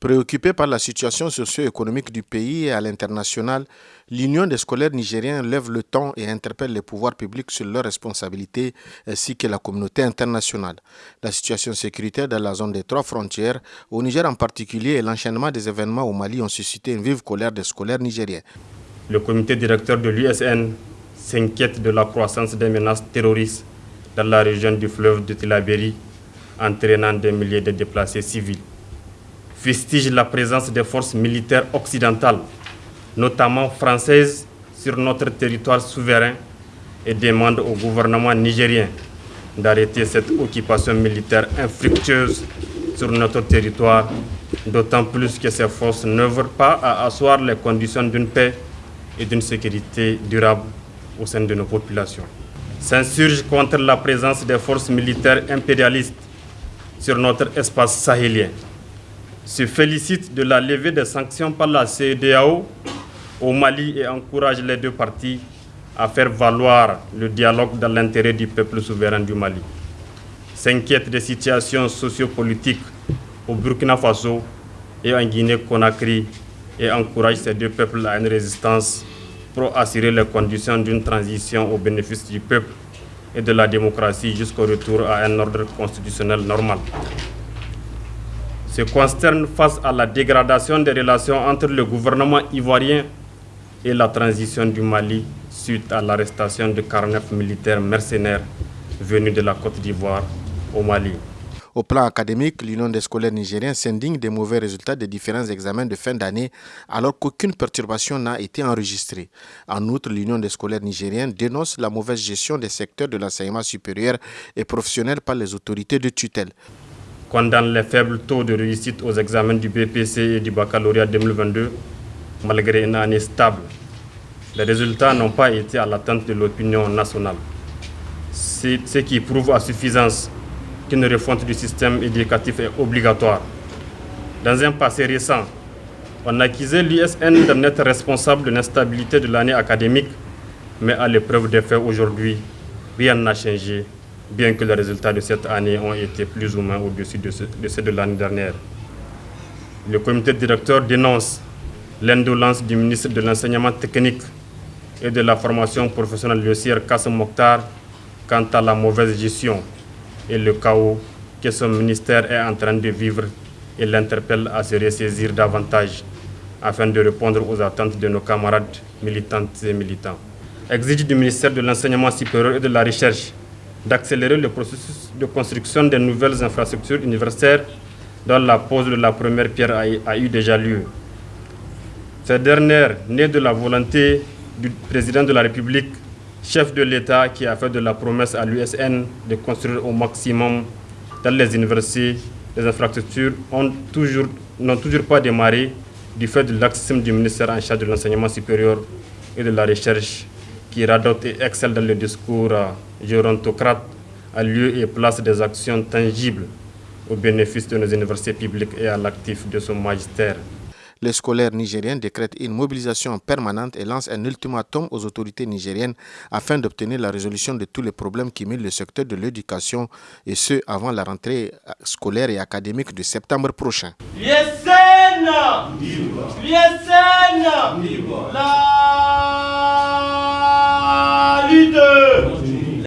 Préoccupée par la situation socio-économique du pays et à l'international, l'Union des scolaires nigériens lève le temps et interpelle les pouvoirs publics sur leurs responsabilités ainsi que la communauté internationale. La situation sécuritaire dans la zone des trois frontières, au Niger en particulier, et l'enchaînement des événements au Mali ont suscité une vive colère des scolaires nigériens. Le comité directeur de l'USN s'inquiète de la croissance des menaces terroristes dans la région du fleuve de Tilaberi, entraînant des milliers de déplacés civils fustige la présence des forces militaires occidentales, notamment françaises, sur notre territoire souverain et demande au gouvernement nigérien d'arrêter cette occupation militaire infructueuse sur notre territoire, d'autant plus que ces forces n'œuvrent pas à asseoir les conditions d'une paix et d'une sécurité durable au sein de nos populations. S'insurge contre la présence des forces militaires impérialistes sur notre espace sahélien se félicite de la levée des sanctions par la CEDEAO au Mali et encourage les deux parties à faire valoir le dialogue dans l'intérêt du peuple souverain du Mali. S'inquiète des situations sociopolitiques au Burkina Faso et en Guinée-Conakry et encourage ces deux peuples à une résistance pour assurer les conditions d'une transition au bénéfice du peuple et de la démocratie jusqu'au retour à un ordre constitutionnel normal se consterne face à la dégradation des relations entre le gouvernement ivoirien et la transition du Mali suite à l'arrestation de 49 militaires mercenaires venus de la Côte d'Ivoire au Mali. Au plan académique, l'Union des scolaires nigériens s'indigne des mauvais résultats des différents examens de fin d'année alors qu'aucune perturbation n'a été enregistrée. En outre, l'Union des scolaires nigériens dénonce la mauvaise gestion des secteurs de l'enseignement supérieur et professionnel par les autorités de tutelle condamne les faibles taux de réussite aux examens du BPC et du baccalauréat 2022, malgré une année stable. Les résultats n'ont pas été à l'attente de l'opinion nationale, ce qui prouve à suffisance qu'une refonte du système éducatif est obligatoire. Dans un passé récent, on accusait l'USN d'en être responsable de l'instabilité de l'année académique, mais à l'épreuve des faits aujourd'hui, rien n'a changé bien que les résultats de cette année ont été plus ou moins au-dessus de, ceux de l'année dernière. Le comité directeur dénonce l'indolence du ministre de l'Enseignement technique et de la formation professionnelle, le CIR Kassem Mokhtar, quant à la mauvaise gestion et le chaos que son ministère est en train de vivre et l'interpelle à se ressaisir davantage afin de répondre aux attentes de nos camarades militantes et militants. Exige du ministère de l'Enseignement supérieur et de la Recherche d'accélérer le processus de construction des nouvelles infrastructures universitaires dont la pose de la première pierre a, eu déjà lieu. Cette dernière, née de la volonté du président de la République, chef de l'État qui a fait de la promesse à l'USN de construire au maximum dans les universités, les infrastructures n'ont toujours, toujours pas démarré du fait de l'accession du ministère en charge de l'enseignement supérieur et de la recherche qui radote et excelle dans le discours gérontocrate a lieu et place des actions tangibles au bénéfice de nos universités publiques et à l'actif de son magistère. Les scolaires nigériens décrètent une mobilisation permanente et lancent un ultimatum aux autorités nigériennes afin d'obtenir la résolution de tous les problèmes qui minent le secteur de l'éducation et ce avant la rentrée scolaire et académique de septembre prochain.